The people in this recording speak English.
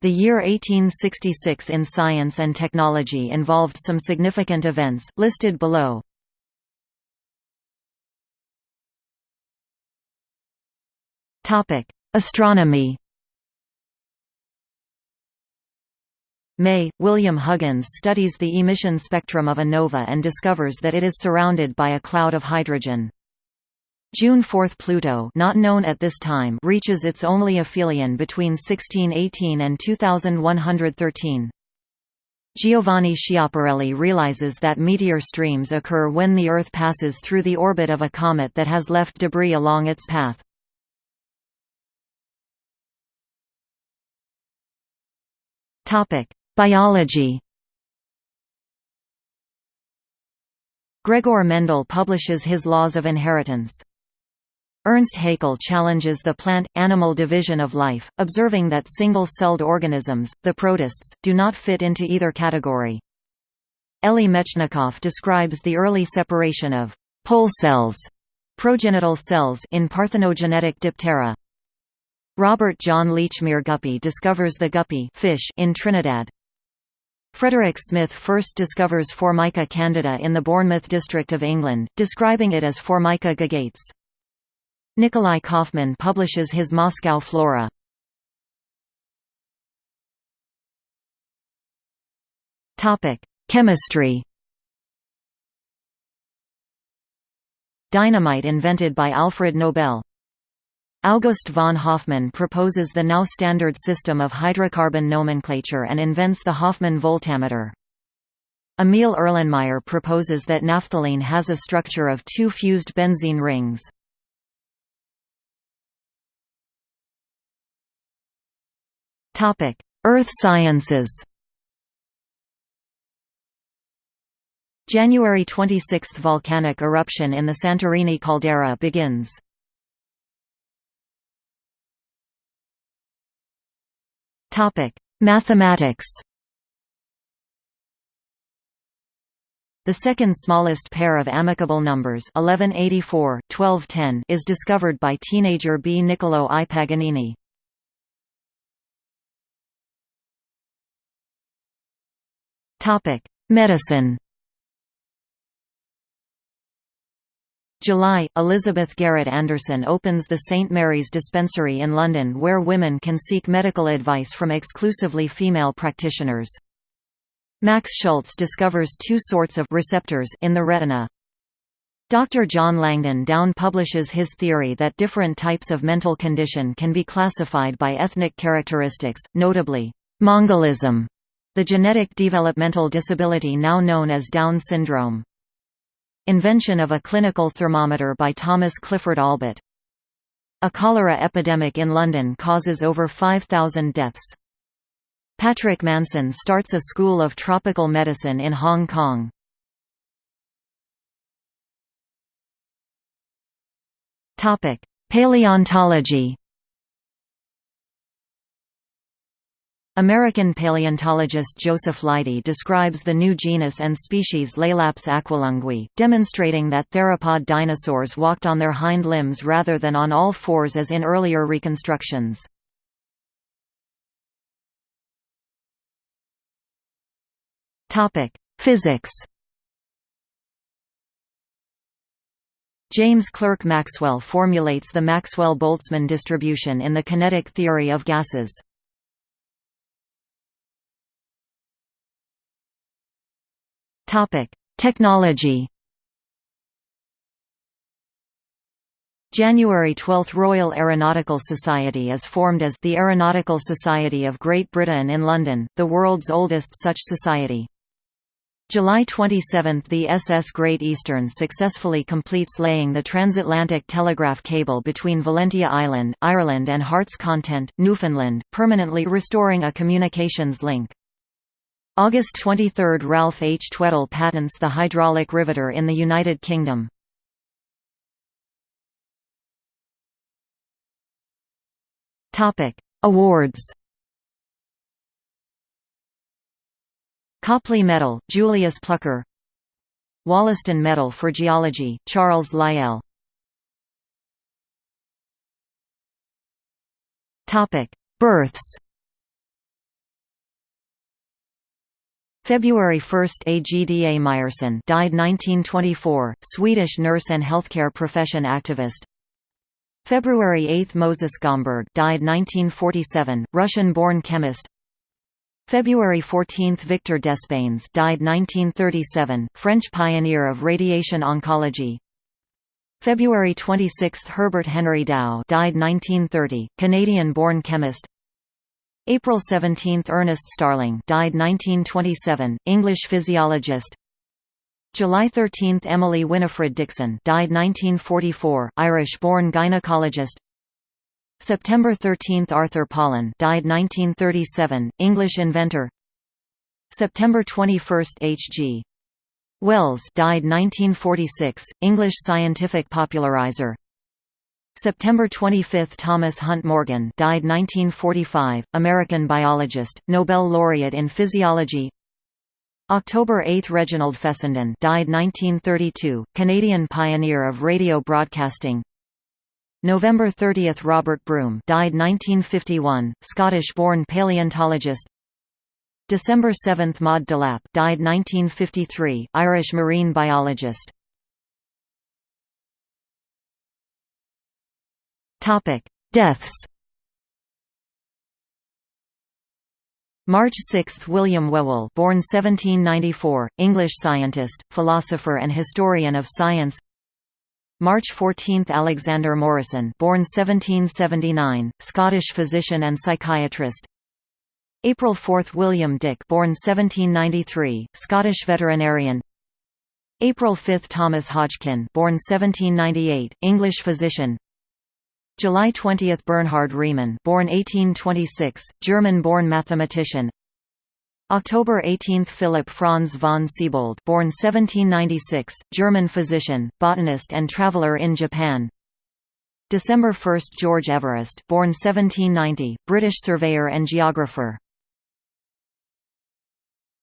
The year 1866 in science and technology involved some significant events, listed below. Astronomy May, William Huggins studies the emission spectrum of a nova and discovers that it is surrounded by a cloud of hydrogen. June 4 Pluto not known at this time reaches its only aphelion between 1618 and 2113. Giovanni Schiaparelli realizes that meteor streams occur when the Earth passes through the orbit of a comet that has left debris along its path. Biology Gregor Mendel publishes his Laws of Inheritance. Ernst Haeckel challenges the plant-animal division of life, observing that single-celled organisms, the protists, do not fit into either category. Elie Metchnikoff describes the early separation of pole cells progenital cells in parthenogenetic diptera. Robert John Lechmere Guppy discovers the guppy fish in Trinidad. Frederick Smith first discovers Formica candida in the Bournemouth district of England, describing it as Formica gagates. Nikolai Kaufmann publishes his Moscow Flora. Topic: Chemistry. Dynamite invented by Alfred Nobel. August von Hofmann proposes the now standard system of hydrocarbon nomenclature and invents the Hofmann voltameter. Emil Erlenmeyer proposes that naphthalene has a structure of two fused benzene rings. Earth sciences January 26 – Volcanic eruption in the Santorini caldera begins. Mathematics The second smallest pair of amicable numbers 1184, 1210 is discovered by teenager B. Niccolò I. Paganini. Medicine July, Elizabeth Garrett Anderson opens the St Mary's Dispensary in London where women can seek medical advice from exclusively female practitioners. Max Schultz discovers two sorts of receptors in the retina. Dr. John Langdon Down publishes his theory that different types of mental condition can be classified by ethnic characteristics, notably, Mongolism the genetic developmental disability now known as Down syndrome. Invention of a clinical thermometer by Thomas Clifford Allbutt. A cholera epidemic in London causes over 5,000 deaths. Patrick Manson starts a school of tropical medicine in Hong Kong. Paleontology American paleontologist Joseph Leidy describes the new genus and species Laelaps aquilunguis, demonstrating that theropod dinosaurs walked on their hind limbs rather than on all fours as in earlier reconstructions. Physics James Clerk Maxwell formulates the Maxwell-Boltzmann distribution in the kinetic theory of gases. Topic: Technology. January 12 – Royal Aeronautical Society is formed as the Aeronautical Society of Great Britain in London, the world's oldest such society. July 27 – The SS Great Eastern successfully completes laying the transatlantic telegraph cable between Valentia Island, Ireland and Heart's Content, Newfoundland, permanently restoring a communications link. August 23 – Ralph H. Tweddell patents the hydraulic riveter in the United Kingdom. Awards Copley Medal, Julius Plucker Wollaston Medal for Geology, Charles Lyell Births February 1 Agda Meyerson died 1924, Swedish nurse and healthcare profession activist. February 8 Moses Gomberg died 1947, Russian-born chemist. February 14 Victor Despeignes died 1937, French pioneer of radiation oncology. February 26 Herbert Henry Dow died 1930, Canadian-born chemist. April 17 Ernest Starling died 1927, English physiologist. July 13 Emily Winifred Dixon died 1944, Irish-born gynecologist. September 13 Arthur Pollen died 1937, English inventor. September 21 H. G. Wells died 1946, English scientific popularizer. September 25 – Thomas Hunt Morgan died 1945, American biologist, Nobel laureate in physiology. October 8 – Reginald Fessenden died 1932, Canadian pioneer of radio broadcasting. November 30 – Robert Broom died 1951, Scottish-born paleontologist. December 7 – Maud Delap died 1953, Irish marine biologist Topic: Deaths. March 6 – William Whewell born 1794, English scientist, philosopher and historian of science. March 14 – Alexander Morison born 1779, Scottish physician and psychiatrist. April 4 – William Dick born 1793, Scottish veterinarian. April 5 – Thomas Hodgkin born 1798, English physician July 20 – Bernhard Riemann born 1826, German-born mathematician. October 18 – Philipp Franz von Siebold born 1796, German physician, botanist and traveller in Japan. December 1 – George Everest born 1790, British surveyor and geographer